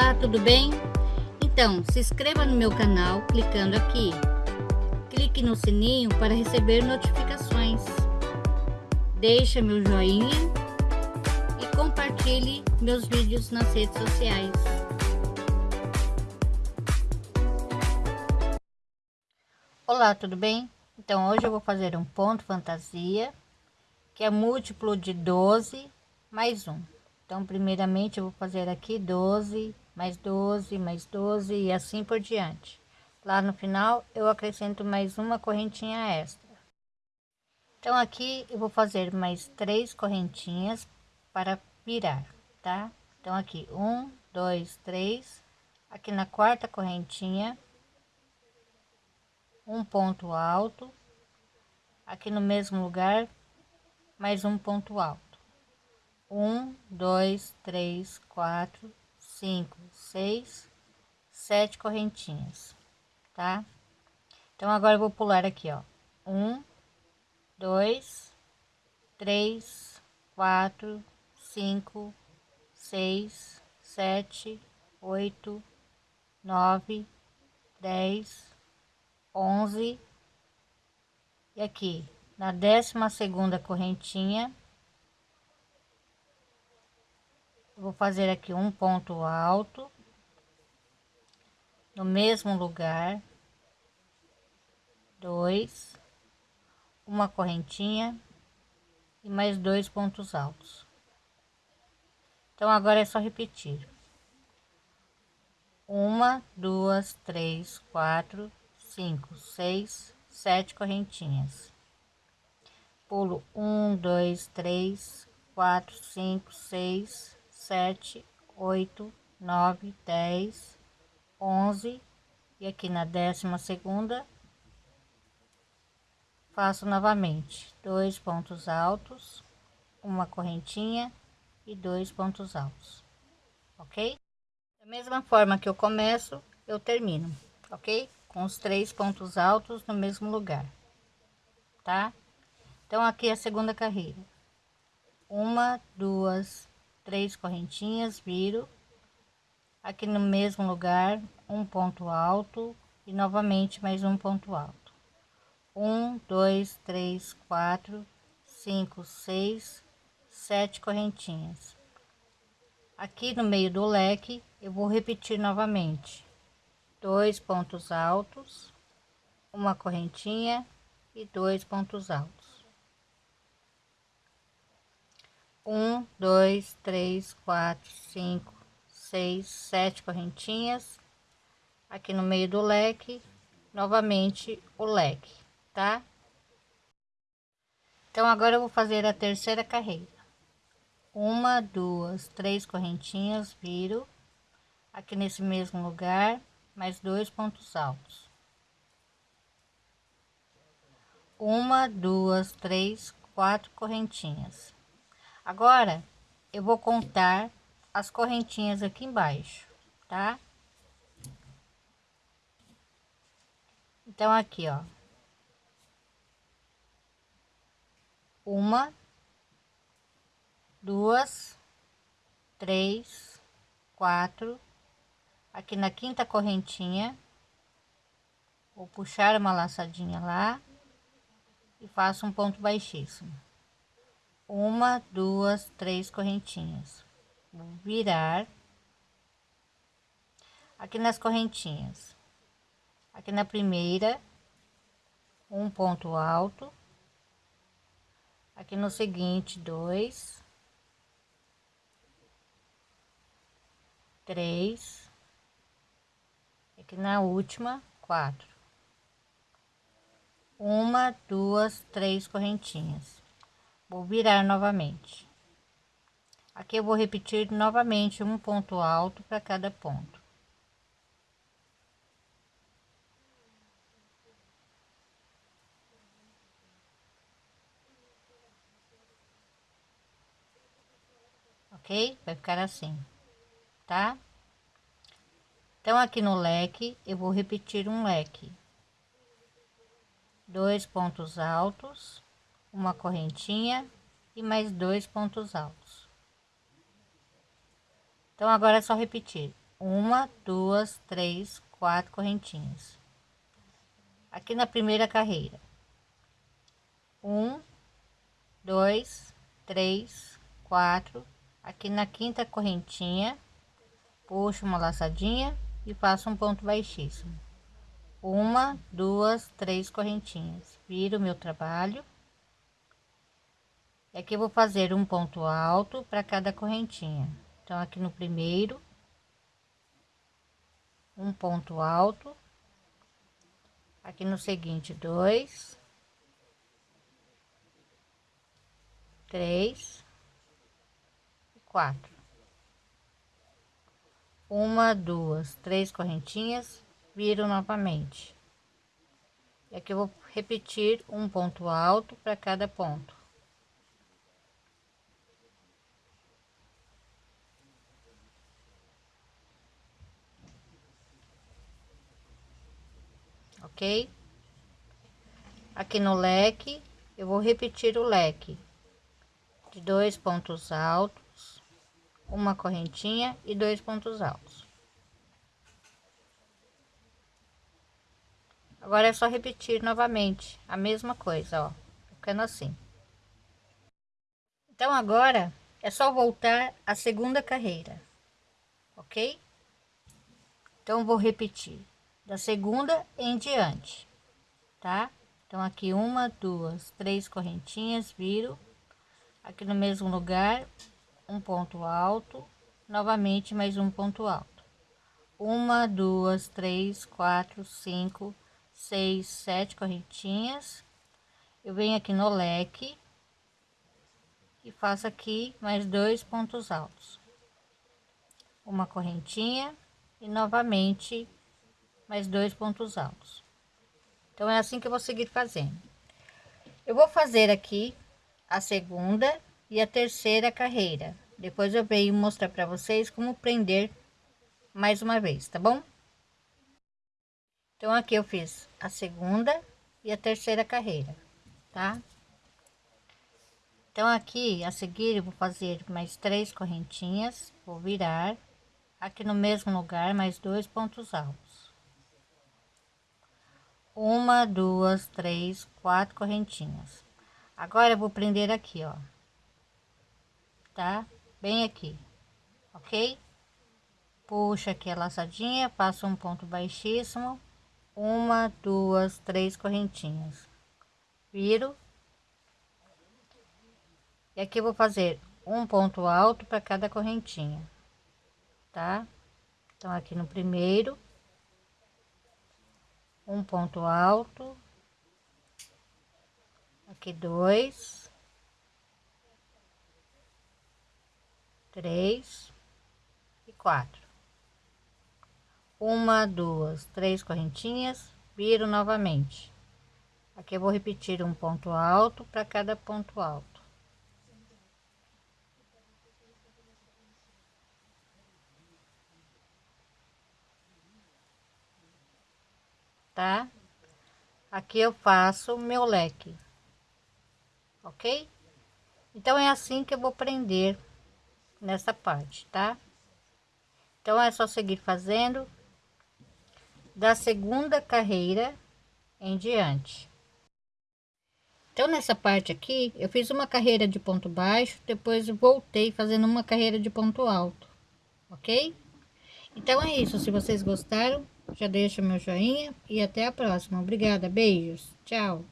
Olá, tudo bem? Então, se inscreva no meu canal clicando aqui. Clique no sininho para receber notificações. Deixe meu joinha e compartilhe meus vídeos nas redes sociais. Olá, tudo bem? Então, hoje eu vou fazer um ponto fantasia, que é múltiplo de 12 mais um. Então, primeiramente, eu vou fazer aqui 12, mais 12, mais 12 e assim por diante. Lá no final, eu acrescento mais uma correntinha extra. Então, aqui eu vou fazer mais três correntinhas para virar, tá? Então, aqui, um, dois, três. Aqui na quarta correntinha, um ponto alto. Aqui no mesmo lugar, mais um ponto alto um, dois, três, quatro, cinco, seis, sete correntinhas, tá? Então agora eu vou pular aqui, ó, um, dois, três, quatro, cinco, seis, sete, oito, nove, dez, onze e aqui na décima segunda correntinha vou fazer aqui um ponto alto no mesmo lugar dois uma correntinha e mais dois pontos altos. Então agora é só repetir. Uma duas três quatro cinco seis sete correntinhas. Pulo um dois três quatro cinco seis sete, oito, nove, dez, onze e aqui na décima segunda faço novamente dois pontos altos, uma correntinha e dois pontos altos, ok? Da mesma forma que eu começo, eu termino, ok? Com os três pontos altos no mesmo lugar, tá? Então aqui é a segunda carreira, uma, duas, três correntinhas viro. Aqui no mesmo lugar um ponto alto e novamente mais um ponto alto. Um dois três quatro cinco seis sete correntinhas. Aqui no meio do leque eu vou repetir novamente. Dois pontos altos uma correntinha e dois pontos altos um, dois, três, quatro, cinco, seis, sete correntinhas aqui no meio do leque, novamente o leque, tá? Então agora eu vou fazer a terceira carreira. Uma, duas, três correntinhas, viro aqui nesse mesmo lugar, mais dois pontos altos. Uma, duas, três, quatro correntinhas Agora, eu vou contar as correntinhas aqui embaixo, tá? Então, aqui, ó. Uma, duas, três, quatro. Aqui na quinta correntinha, vou puxar uma laçadinha lá e faço um ponto baixíssimo uma, duas, três correntinhas. Virar aqui nas correntinhas. Aqui na primeira, um ponto alto. Aqui no seguinte, dois, três. Aqui na última, quatro. Uma, duas, três correntinhas vou virar novamente. Aqui eu vou repetir novamente um ponto alto para cada ponto. Ok? Vai ficar assim tá? Então aqui no leque eu vou repetir um leque. Dois pontos altos uma correntinha e mais dois pontos altos. Então agora é só repetir uma, duas, três, quatro correntinhas. Aqui na primeira carreira, um, dois, três, quatro. Aqui na quinta correntinha, puxo uma laçadinha e faço um ponto baixíssimo. Uma, duas, três correntinhas. Viro meu trabalho. E aqui eu vou fazer um ponto alto para cada correntinha. Então, aqui no primeiro, um ponto alto. Aqui no seguinte dois. Três. Quatro. Uma duas três correntinhas viro novamente. E aqui eu vou repetir um ponto alto para cada ponto ok? Aqui no leque, eu vou repetir o leque de dois pontos altos, uma correntinha e dois pontos altos. Agora é só repetir novamente a mesma coisa, ó, ficando assim. Então agora é só voltar à segunda carreira, ok? Então vou repetir da segunda em diante, tá? Então, aqui uma, duas, três correntinhas, viro aqui no mesmo lugar, um ponto alto, novamente mais um ponto alto. Uma, duas, três, quatro, cinco, seis, sete correntinhas. Eu venho aqui no leque e faço aqui mais dois pontos altos. Uma correntinha e novamente mais dois pontos altos. Então, é assim que eu vou seguir fazendo. Eu vou fazer aqui a segunda e a terceira carreira. Depois eu venho mostrar para vocês como prender mais uma vez, tá bom? Então, aqui eu fiz a segunda e a terceira carreira, tá? Então, aqui a seguir eu vou fazer mais três correntinhas, vou virar aqui no mesmo lugar mais dois pontos altos uma, duas, três, quatro correntinhas. Agora eu vou prender aqui, ó, tá? Bem aqui, ok? Puxa aqui a laçadinha, passo um ponto baixíssimo, uma, duas, três correntinhas, viro. E aqui vou fazer um ponto alto para cada correntinha, tá? Então, aqui no primeiro um ponto alto. Aqui dois. Três. E quatro. Uma duas três correntinhas. Viro novamente. Aqui eu vou repetir um ponto alto para cada ponto alto tá? Aqui eu faço meu leque, ok? Então, é assim que eu vou prender nessa parte, tá? Então, é só seguir fazendo da segunda carreira em diante. Então, nessa parte aqui, eu fiz uma carreira de ponto baixo, depois voltei fazendo uma carreira de ponto alto, ok? Então, é isso. Se vocês gostaram, já deixa meu joinha e até a próxima. Obrigada, beijos, tchau.